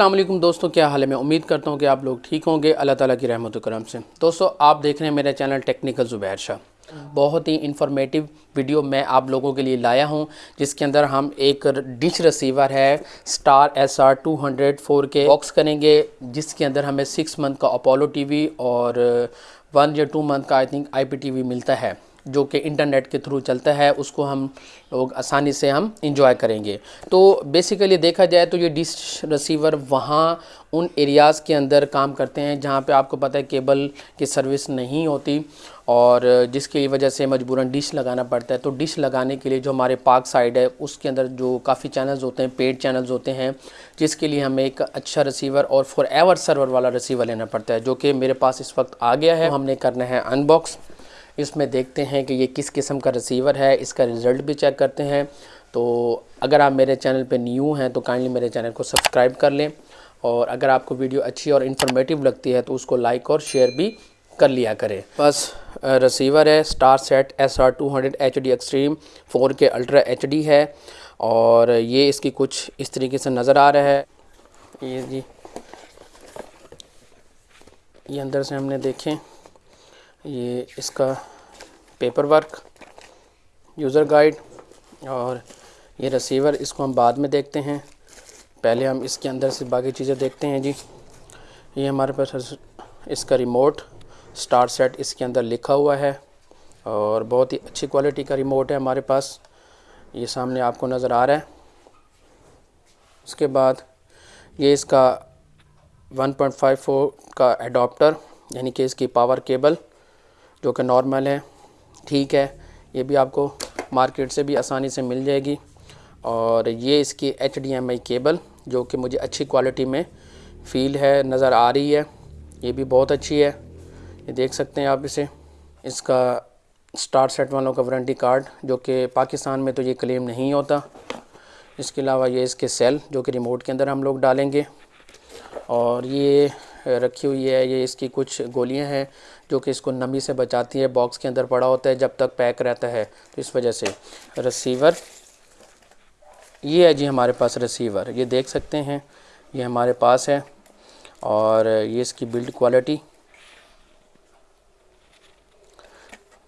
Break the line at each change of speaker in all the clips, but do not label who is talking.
वालेकुम दोस्तों, क्या हाल है? मैं उम्मीद करता हूँ कि आप लोग ठीक होंगे। अल्लाह ताला की रहमत व करम से। दोस्तों, आप देख रहे हैं मेरा चैनल टेक्निकल ज़ुबैर शाह। बहुत ही इंफॉर्मेटिव वीडियो मैं आप लोगों के लिए लाया हूँ, जिसके अंदर हम एक डिश रिसीवर है star S R two hundred four K box करेंगे, जिसके अंदर हमें सिक्स मंथ का अपोलो टीवी और वन या टू मंथ का I think I P T V मिलता है। जो कि इंटरनेट के थ्रू चलता है, उसको हम लोग आसानी से हम इंजॉय करेंगे। तो बेसिकली देखा जाए तो ये डिश रिसीवर वहाँ उन एरियाज़ के अंदर काम करते हैं, जहाँ पे आपको पता है केबल की सर्विस नहीं होती और जिसकी वजह से मजबूरन डिश लगाना पड़ता है। तो डिश लगाने के लिए जो हमारे पार्क साइड है, उसके अंदर जो काफ़ी चैनल्स होते हैं पेड चैनल्स होते हैं, जिसके लिए हमें एक अच्छा रिसीवर और फॉर एवर सर्वर वाला रिसीवर लेना पड़ता है, जो कि मेरे पास इस वक्त आ गया है। तो हमने करना है अनबॉक्स इसमें देखते हैं कि ये किस किस्म का रिसीवर है, इसका रिज़ल्ट भी चेक करते हैं। तो अगर आप मेरे चैनल पे न्यू हैं तो काइंडली मेरे चैनल को सब्सक्राइब कर लें और अगर आपको वीडियो अच्छी और इन्फॉर्मेटिव लगती है तो उसको लाइक और शेयर भी कर लिया करें। बस रिसीवर है Starsat S R two hundred H D extreme four K ultra H D है और ये इसकी कुछ इस तरीके से नज़र आ रहा है। ये जी, ये अंदर से हमने देखें, ये इसका पेपर वर्क यूज़र गाइड और ये रिसीवर इसको हम बाद में देखते हैं। पहले हम इसके अंदर से बाकी चीज़ें देखते हैं जी। ये हमारे पास इसका रिमोट स्टार सेट इसके अंदर लिखा हुआ है और बहुत ही अच्छी क्वालिटी का रिमोट है हमारे पास। ये सामने आपको नज़र आ रहा है। उसके बाद ये इसका 1.54 का एडाप्टर यानी कि इसकी पावर केबल जो कि नॉर्मल है। ठीक है, ये भी आपको मार्केट से भी आसानी से मिल जाएगी। और ये इसकी एचडीएमआई केबल, जो कि मुझे अच्छी क्वालिटी में फ़ील है, नज़र आ रही है। ये भी बहुत अच्छी है। ये देख सकते हैं आप इसे। इसका स्टार सेट वालों का वारंटी कार्ड, जो कि पाकिस्तान में तो ये क्लेम नहीं होता। इसके अलावा ये इसके सेल, जो कि रिमोट के अंदर हम लोग डालेंगे। और ये रखी हुई है, ये इसकी कुछ गोलियाँ हैं। जो कि इसको नमी से बचाती है बॉक्स के अंदर पड़ा होता है, जब तक पैक रहता है तो इस वजह से। रिसीवर ये है जी हमारे पास रिसीवर ये देख सकते हैं, ये हमारे पास है, और ये इसकी बिल्ड क्वालिटी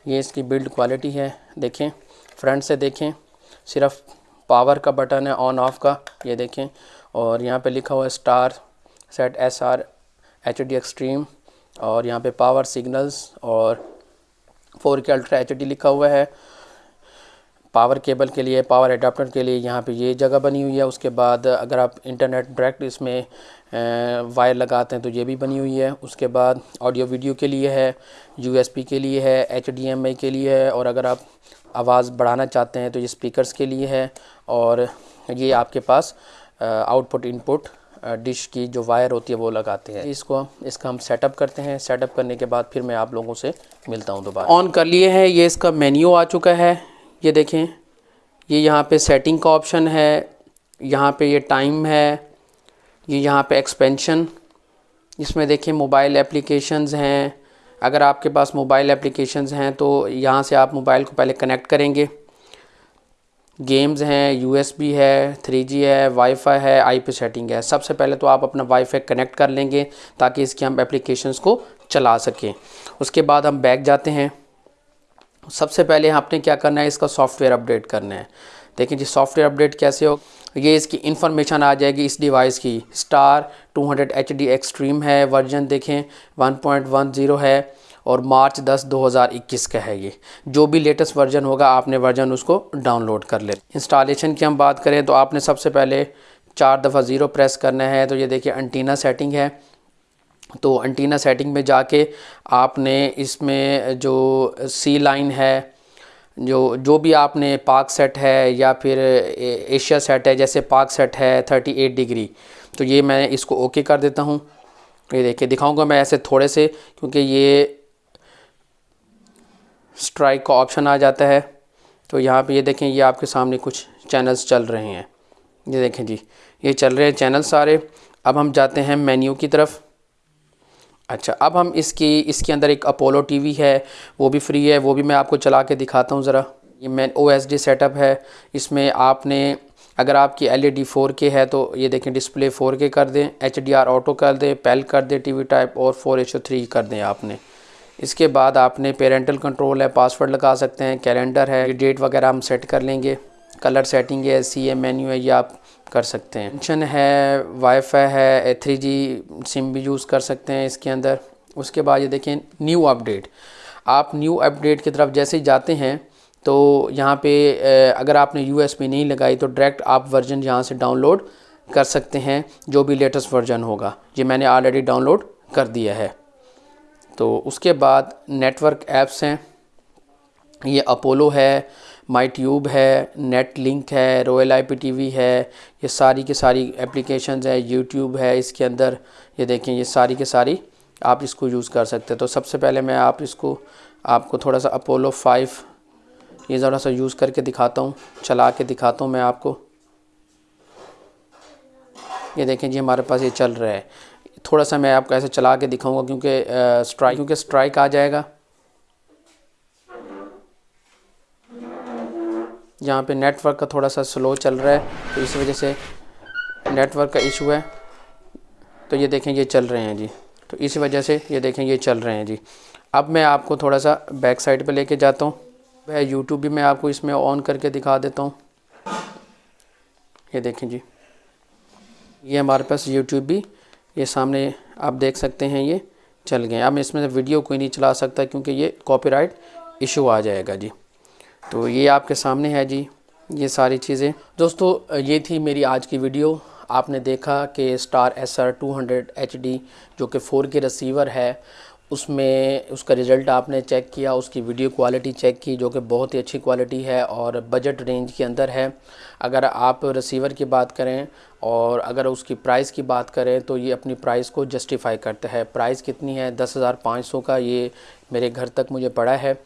ये इसकी बिल्ड क्वालिटी है, देखें फ्रंट से देखें, सिर्फ़ पावर का बटन है ऑन ऑफ़ का, ये देखें, और यहाँ पे लिखा हुआ है Starsat S R H D extreme और यहाँ पे पावर सिग्नल्स और four K ultra H D लिखा हुआ है। पावर केबल के लिए पावर एडाप्टर के लिए यहाँ पे ये जगह बनी हुई है। उसके बाद अगर आप इंटरनेट डायरेक्ट इसमें वायर लगाते हैं तो ये भी बनी हुई है। उसके बाद ऑडियो वीडियो के लिए है यूएसबी के लिए है एच के लिए है और अगर आप आवाज़ बढ़ाना चाहते हैं तो ये स्पीकर्स के लिए है और ये आपके पास आउटपुट इनपुट डिश की जो वायर होती है वो लगाते हैं। इसको इसका हम सेटअप करते हैं। सेटअप करने के बाद फिर मैं आप लोगों से मिलता हूँ दोबारा। ऑन कर लिए हैं। ये इसका मेन्यू आ चुका है। ये देखें। ये यहाँ पे सेटिंग का ऑप्शन है। यहाँ पे ये टाइम है। ये यहाँ पे एक्सपेंशन इसमें देखें मोबाइल एप्लीकेशंस हैं। अगर आपके पास मोबाइल एप्लीकेशंस हैं तो यहाँ से आप मोबाइल को पहले कनेक्ट करेंगे। गेम्स हैं यूएसबी है थ्री जी है वाईफाई है आईपी सेटिंग है। सबसे पहले तो आप अपना वाईफाई कनेक्ट कर लेंगे ताकि इसकी हम एप्लीकेशंस को चला सकें। उसके बाद हम बैक जाते हैं। सबसे पहले आपने क्या करना है, इसका सॉफ्टवेयर अपडेट करना है। देखिए जी सॉफ्टवेयर अपडेट कैसे हो? ये इसकी इन्फॉर्मेशन आ जाएगी इस डिवाइस की। Star 200 hundred H D extreme है वर्जन देखें 1.10 है। और मार्च 10 2021 का है ये। जो भी लेटेस्ट वर्जन होगा, आपने वर्जन उसको डाउनलोड कर ले इंस्टॉलेशन की हम बात करें तो आपने सबसे पहले चार दफ़ा ज़ीरो प्रेस करना है तो ये देखिए अंटीना सेटिंग है। तो अंटीना सेटिंग में जाके आपने इसमें जो सी लाइन है, जो जो भी आपने पार्क सेट है या फिर एशिया सेट है, जैसे पार्क सेट है 38 डिग्री तो ये मैं इसको ओके कर देता हूँ। ये देखिए, दिखाऊँगा मैं ऐसे थोड़े से, क्योंकि ये स्ट्राइक का ऑप्शन आ जाता है। तो यहाँ पे ये देखें, ये आपके सामने कुछ चैनल्स चल रहे हैं। ये देखें जी, ये चल रहे हैं चैनल सारे। अब हम जाते हैं मेन्यू की तरफ़। अच्छा अब हम इसकी, इसके अंदर एक अपोलो टीवी है, वो भी फ्री है, वो भी मैं आपको चला के दिखाता हूँ ज़रा। ये मैं ओ सेटअप है। इसमें आपने, अगर आपकी एल ई डी फोर के है तो ये देखें डिस्प्ले फोर के कर दें एच डी आर ऑटो कर दें पेल कर दें टी वी टाइप और फोर एच थ्री कर दें आपने। इसके बाद आपने पेरेंटल कंट्रोल है पासवर्ड लगा सकते हैं कैलेंडर है डेट वगैरह हम सेट कर लेंगे कलर सेटिंग है सी एम मेन्यू है, ये आप कर सकते हैं। फ़ंक्शन है वाईफाई है थ्री जी सिम भी यूज़ कर सकते हैं इसके अंदर। उसके बाद ये देखें न्यू अपडेट आप न्यू अपडेट की तरफ़ जैसे ही जाते हैं तो यहाँ पे अगर आपने यू एस नहीं लगाई तो डायरेक्ट आप वर्जन यहाँ से डाउनलोड कर सकते हैं, जो भी लेटेस्ट वर्जन होगा। ये मैंने ऑलरेडी डाउनलोड कर दिया है। तो उसके बाद नेटवर्क ऐप्स हैं। ये अपोलो है माई ट्यूब है नेट लिंक है royal I P T V है, ये सारी की सारी एप्लीकेशन है। यूट्यूब है इसके अंदर। ये देखें, ये सारी के सारी आप इसको यूज़ कर सकते हैं। तो सबसे पहले मैं आप इसको, आपको थोड़ा सा अपोलो फाइव ये ज़रा सा यूज़ करके दिखाता हूँ, चला के दिखाता हूँ मैं आपको। ये देखें जी, हमारे पास ये चल रहा है। थोड़ा सा मैं आपको ऐसे चला के दिखाऊँगा क्योंकि स्ट्राइक क्योंकि स्ट्राइक आ जाएगा। यहाँ पे नेटवर्क का थोड़ा सा स्लो चल रहा है तो इस वजह से नेटवर्क का इशू है। तो ये देखें, ये चल रहे हैं जी। तो इस वजह से ये देखें, ये चल रहे हैं जी। अब मैं आपको थोड़ा सा बैक साइड पे लेके जाता हूँ। वह यूट्यूब भी मैं आपको इसमें ऑन करके दिखा देता हूँ। ये देखें जी। ये हमारे पास यूट्यूब भी ये सामने आप देख सकते हैं, ये चल गए। अब इसमें वीडियो कोई नहीं चला सकता क्योंकि ये कॉपीराइट इशू आ जाएगा जी। तो ये आपके सामने है जी, ये सारी चीज़ें। दोस्तों, ये थी मेरी आज की वीडियो। आपने देखा कि star S R two hundred H D जो कि फ़ोर के रिसीवर है उसमें उसका रिज़ल्ट आपने चेक किया, उसकी वीडियो क्वालिटी चेक की, जो कि बहुत ही अच्छी क्वालिटी है और बजट रेंज के अंदर है। अगर आप रिसीवर की बात करें और अगर उसकी प्राइस की बात करें तो ये अपनी प्राइस को जस्टिफाई करता है। प्राइस कितनी है? दस हज़ार पाँच सौ का ये मेरे घर तक मुझे पड़ा है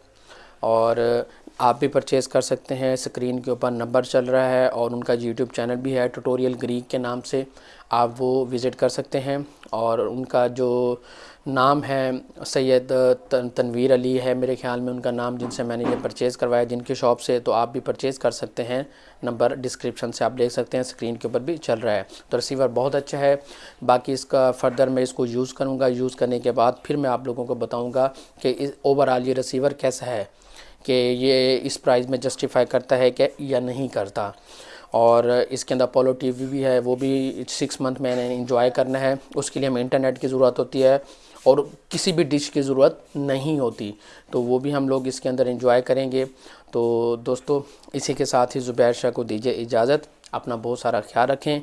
और आप भी परचेज़ कर सकते हैं। स्क्रीन के ऊपर नंबर चल रहा है और उनका यूट्यूब चैनल भी है। ट्यूटोरियल ग्रीक के नाम से आप वो विज़िट कर सकते हैं। और उनका जो नाम है, सैयद तनवीर अली है मेरे ख्याल में उनका नाम, जिनसे मैंने ये परचेज़ करवाया, जिनकी शॉप से तो आप भी परचेज़ कर सकते हैं। नंबर डिस्क्रिप्शन से आप देख सकते हैं। स्क्रीन के ऊपर भी चल रहा है। तो रिसीवर बहुत अच्छा है। बाकी इसका फ़र्दर मैं इसको यूज़ करूँगा। यूज़ करने के बाद फिर मैं आप लोगों को बताऊँगा कि ओवरऑल ये रिसीवर कैसा है। कि ये इस प्राइस में जस्टिफाई करता है कि या नहीं करता। और इसके अंदर अपोलो टीवी भी है, वो भी सिक्स मंथ मैंने इंजॉय करना है। उसके लिए हमें इंटरनेट की ज़रूरत होती है और किसी भी डिश की ज़रूरत नहीं होती। तो वो भी हम लोग इसके अंदर इंजॉय करेंगे। तो दोस्तों, इसी के साथ ही ज़ुबैर शाह को दीजिए इजाज़त। अपना बहुत सारा ख्याल रखें।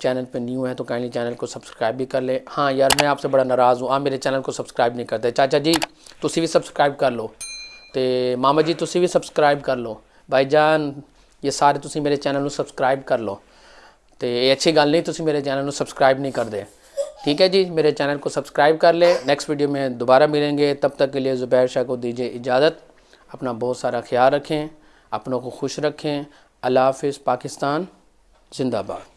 चैनल पे न्यू है तो काइंडली चैनल को सब्सक्राइब भी कर ले। हाँ यार, मैं आपसे बड़ा नाराज़ हूँ। आप मेरे चैनल को सब्सक्राइब नहीं करते। चाचा जी तुम भी सब्सक्राइब कर लो। मामा जी तुम भी सब्सक्राइब कर लो। भाई जान ये सारे तुम मेरे चैनल में सब्सक्राइब कर लो। तो ये अच्छी गल नहीं तुम मेरे चैनल में सब्सक्राइब नहीं करते ठीक है जी? मेरे चैनल को सब्सक्राइब कर ले। नेक्स्ट वीडियो में दोबारा मिलेंगे। तब तक के लिए ज़ुबैर शाह को दीजिए इजाज़त। अपना बहुत सारा ख्याल रखें। अपनों को खुश रखें। अल्लाह हाफिज़, पाकिस्तान, जिंदाबाद।